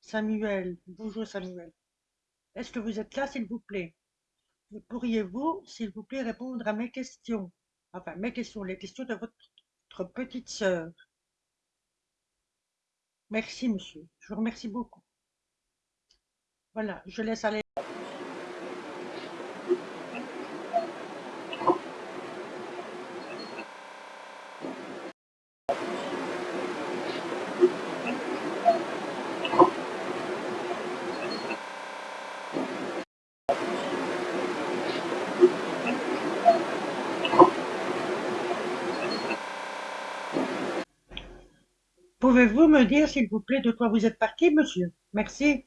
Samuel, bonjour Samuel. Est-ce que vous êtes là, s'il vous plaît? Pourriez-vous, s'il vous plaît, répondre à mes questions? Enfin, mes questions, les questions de votre petite sœur. Merci, monsieur. Je vous remercie beaucoup. Voilà, je laisse aller. Pouvez-vous me dire, s'il vous plaît, de quoi vous êtes parti, monsieur? Merci.